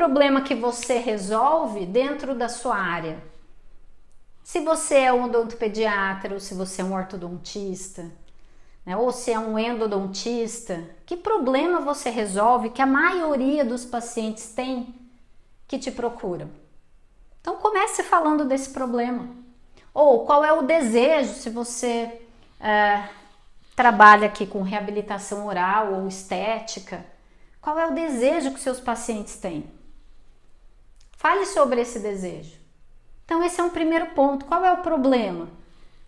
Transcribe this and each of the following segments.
problema que você resolve dentro da sua área? Se você é um odontopediatra ou se você é um ortodontista, né, ou se é um endodontista, que problema você resolve que a maioria dos pacientes tem que te procuram? Então comece falando desse problema. Ou qual é o desejo se você é, trabalha aqui com reabilitação oral ou estética? Qual é o desejo que seus pacientes têm? Fale sobre esse desejo. Então esse é um primeiro ponto. Qual é o problema?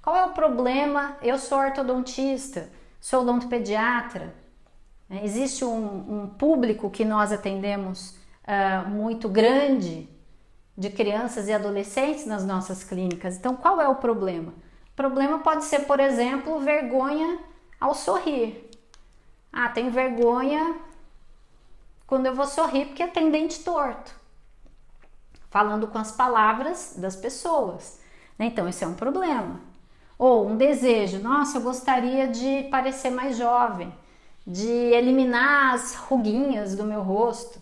Qual é o problema? Eu sou ortodontista, sou odontopediatra. Né? Existe um, um público que nós atendemos uh, muito grande de crianças e adolescentes nas nossas clínicas. Então, qual é o problema? O problema pode ser, por exemplo, vergonha ao sorrir. Ah, tem vergonha quando eu vou sorrir porque tem dente torto. Falando com as palavras das pessoas. Então, esse é um problema. Ou um desejo, nossa, eu gostaria de parecer mais jovem, de eliminar as ruguinhas do meu rosto.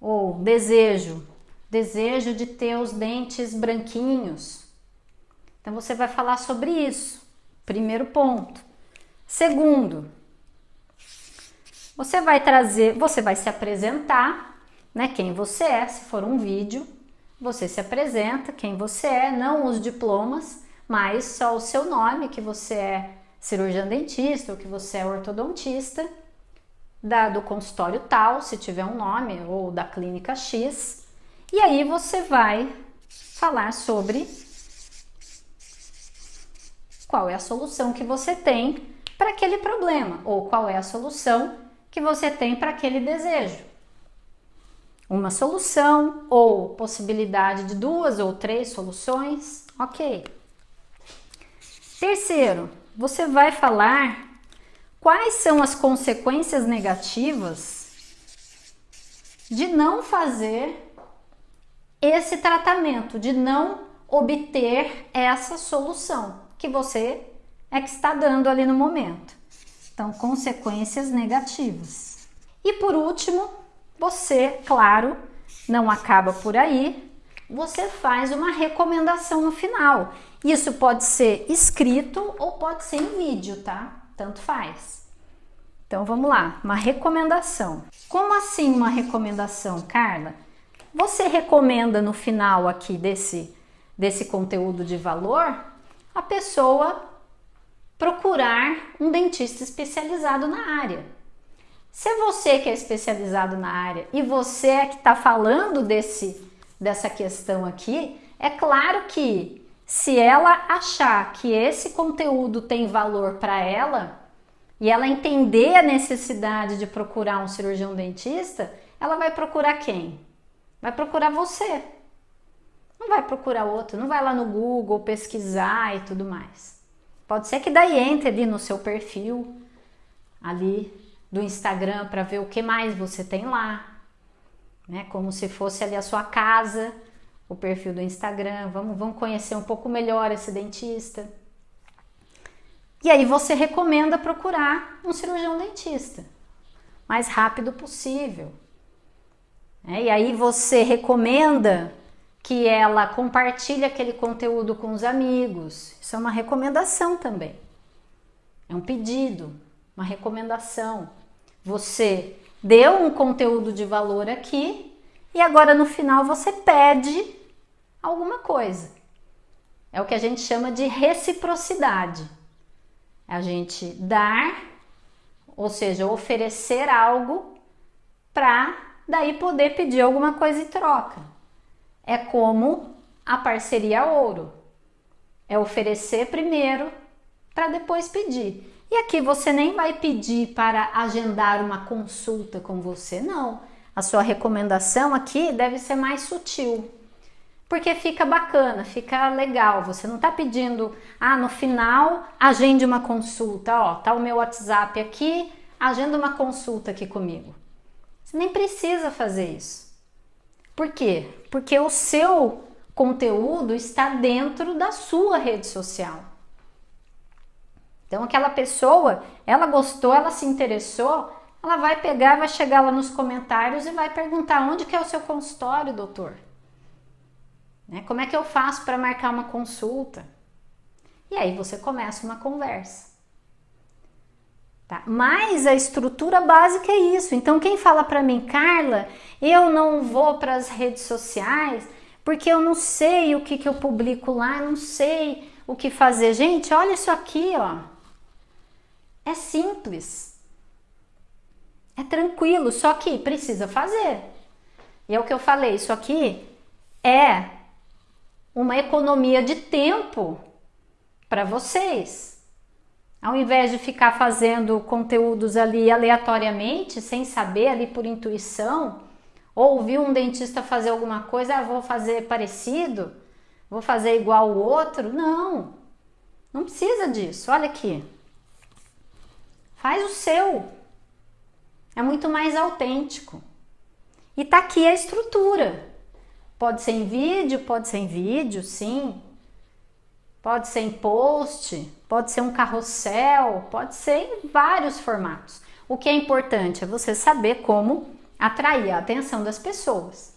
Ou desejo, desejo de ter os dentes branquinhos. Então você vai falar sobre isso. Primeiro ponto. Segundo, você vai trazer, você vai se apresentar, né, quem você é, se for um vídeo, você se apresenta, quem você é, não os diplomas, mas só o seu nome, que você é cirurgião dentista ou que você é ortodontista, da, do consultório tal, se tiver um nome, ou da clínica X, e aí você vai falar sobre qual é a solução que você tem para aquele problema, ou qual é a solução que você tem para aquele desejo. Uma solução ou possibilidade de duas ou três soluções, ok. Terceiro, você vai falar quais são as consequências negativas de não fazer esse tratamento, de não obter essa solução que você é que está dando ali no momento. Então, consequências negativas. E por último, você, claro, não acaba por aí, você faz uma recomendação no final. Isso pode ser escrito ou pode ser em vídeo, tá? Tanto faz. Então vamos lá, uma recomendação. Como assim uma recomendação, Carla? Você recomenda no final aqui desse, desse conteúdo de valor a pessoa procurar um dentista especializado na área. Se é você que é especializado na área e você é que está falando desse, dessa questão aqui, é claro que se ela achar que esse conteúdo tem valor para ela e ela entender a necessidade de procurar um cirurgião dentista, ela vai procurar quem? Vai procurar você. Não vai procurar outro, não vai lá no Google pesquisar e tudo mais. Pode ser que daí entre ali no seu perfil, ali do Instagram, para ver o que mais você tem lá. Né? Como se fosse ali a sua casa, o perfil do Instagram. Vamos, vamos conhecer um pouco melhor esse dentista. E aí você recomenda procurar um cirurgião dentista. Mais rápido possível. É, e aí você recomenda que ela compartilhe aquele conteúdo com os amigos. Isso é uma recomendação também. É um pedido, uma recomendação. Você deu um conteúdo de valor aqui e agora no final você pede alguma coisa. É o que a gente chama de reciprocidade. É a gente dar, ou seja, oferecer algo para daí poder pedir alguma coisa em troca. É como a parceria ouro. É oferecer primeiro para depois pedir. E aqui você nem vai pedir para agendar uma consulta com você, não. A sua recomendação aqui deve ser mais sutil. Porque fica bacana, fica legal. Você não está pedindo, ah, no final agende uma consulta, ó, tá o meu WhatsApp aqui, agenda uma consulta aqui comigo. Você nem precisa fazer isso. Por quê? Porque o seu conteúdo está dentro da sua rede social. Então aquela pessoa, ela gostou, ela se interessou, ela vai pegar, vai chegar lá nos comentários e vai perguntar onde que é o seu consultório, doutor? Né? Como é que eu faço para marcar uma consulta? E aí você começa uma conversa. Tá? Mas a estrutura básica é isso. Então quem fala para mim, Carla, eu não vou para as redes sociais porque eu não sei o que, que eu publico lá, não sei o que fazer. Gente, olha isso aqui, ó. É simples. É tranquilo, só que precisa fazer. E é o que eu falei, isso aqui é uma economia de tempo para vocês. Ao invés de ficar fazendo conteúdos ali aleatoriamente, sem saber, ali por intuição, ou ouvir um dentista fazer alguma coisa, ah, vou fazer parecido, vou fazer igual o outro. Não, não precisa disso. Olha aqui. Faz o seu. É muito mais autêntico. E tá aqui a estrutura. Pode ser em vídeo, pode ser em vídeo, sim. Pode ser em post, pode ser um carrossel, pode ser em vários formatos. O que é importante é você saber como atrair a atenção das pessoas.